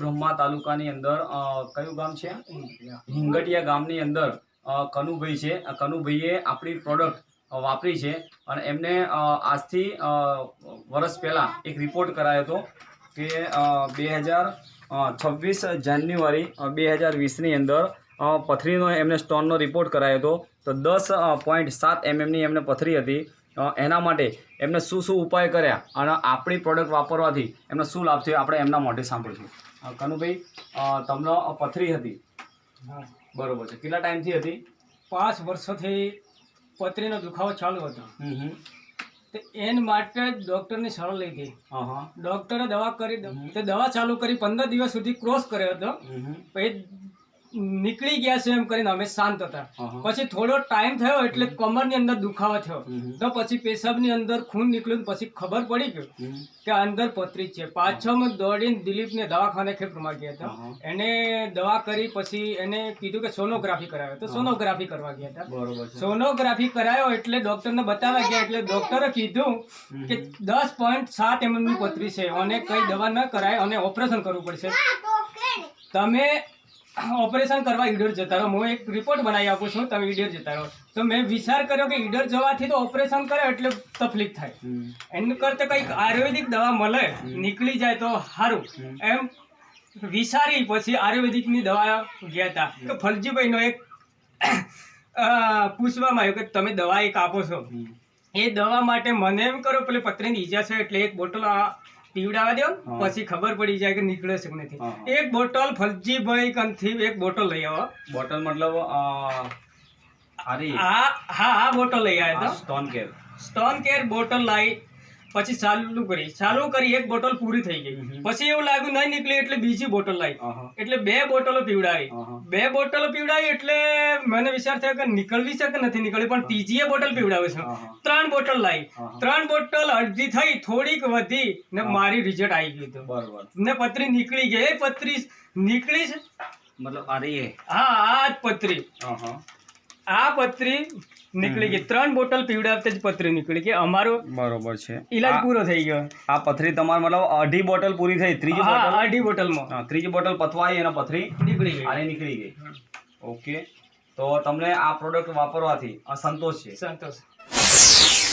બ્રહ્મા તાલુકાની અંદર કયું ગામ છે? હિંગટિયા ગામની અંદર કનુભાઈ છે. કનુભાઈએ આપણી પ્રોડક્ટ વાપરી છે અને એમને આજથી વર્ષ પહેલાં એક રિપોર્ટ કરાયો હતો કે બે હજાર છવ્વીસ જાન્યુઆરી બે હજાર વીસની અંદર પથરીનો એમને સ્ટોનનો રિપોર્ટ કરાયો હતો. તો દસ પોઈન્ટ સાત એમએમની એમને પથરી હતી. એના માટે એમને શું શું ઉપાય કર્યા અને આપણી પ્રોડક્ટ વાપરવાથી એમને શું લાભ થયો આપણે એમના મોઢે સાંભળીશું. કનુભાઈ તમને પથરી હતી? બરોબર છે. કેટલા ટાઈમથી હતી? પાંચ વર્ષોથી પથરીનો દુખાવો ચાલુ હતો. એન માટે ડૉક્ટરની સલાહ લીધી. હા હા. ડૉક્ટરે દવા કરી. તે દવા ચાલુ કરી પંદર દિવસ સુધી ક્રોસ કર્યો હતો. પછી નીકળી ગયા છે એમ કરીને અમે શાંત હતા. પછી થોડો ટાઈમ થયો એટલે કમરની અંદર દુખાવો થયો. તો પછી પેશાબની અંદર ખૂન નીકળ્યું ને પછી ખબર પડી ગયું. કે અંદર પથરી છે. પાછળમાં દોડીને દિલીપને દવાખાને ખેપરમાં ગયા હતા. એને દવા કરી પછી એને કીધું કે સોનોગ્રાફી કરાવ્યો તો સોનોગ્રાફી કરવા ગયા હતા. સોનોગ્રાફી કરાયો એટલે ડોક્ટરને બતાવવા ગયા એટલે ડોક્ટરે કીધું કે દસ પોઈન્ટ સાત એમએમની પથરી છે. અને કઈ દવા ન કરાય અને ઓપરેશન કરવું પડશે. તમે ઓપરેશન કરવા ઈડર જતા રહો. હું એક રિપોર્ટ બનાવી આપું છું તમે ઈડર જતા રહો. તો મેં વિચાર કર્યો કે ઈડર જવાથી તો ઓપરેશન કરે એટલે તકલીફ થાય. એનું કરતા કંઈક આયુર્વેદિક દવા મળે નીકળી જાય તો સારું. એમ વિચારી પછી આયુર્વેદિકની દવા ગયા હતા તો ફલજીભાઈનો એક પૂછવામાં આવ્યું કે તમે દવા એક આપો છો. એ દવા માટે મને એમ કરો પેલી પત્રની ઈજા છે એટલે એક બોટલ આ પીવડાવવા દો પછી ખબર પડી જાય કે નીકળે છે કે નથી. હા, હા. એક બોટલ ફલજીભાઈ કંથી એક બોટલ લઈ આવો. બોટલ મતલબ હા આ બોટલ લઈ આવ્યા હતા stone care stone care bottle લાવી પછી ચાલુ કરી. ચાલુ કરી એક બોટલ પૂરી થઈ ગઈ. પછી એવું લાગ્યું નહીં નીકળી એટલે બીજી બોટલ લાવી એટલે બે બોટલો પીવડાવી. બે બોટલો પીવડાવી એટલે મને વિચાર થયો કે નીકળવી છે કે નથી નીકળવી પણ ત્રીજીએ બોટલ પીવડાવે છે. ત્રણ બોટલ લાવી ત્રણ બોટલ અડધી થઈ થોડીક વધી ને મારી રિઝલ્ટ આવી ગયું હતું. બરોબર. ને પત્રી નીકળી ગઈ. એ પતરી નીકળી છે? મતલબ આ રહી હા? આ જ પત્રી આ પતરી નીકળી ગઈ. ત્રણ બોટલ પીવડાવતા જ પથરી નીકળી કે અમારો બરોબર છે. ઈલાજ પૂરો થઈ ગયો. આ પથરી તમાર મતલબ અઢી બોટલ પૂરી થઈ. ત્રીજી બોટલ? અઢી બોટલમાં. ત્રીજી બોટલ પથવાઈ અને પથરી નીકળી ગઈ. અને નીકળી ગઈ. ઓકે. તો તમને આ પ્રોડક્ટ વાપરવાથી અસંતોષ સંતોષ છે. સંતોષ.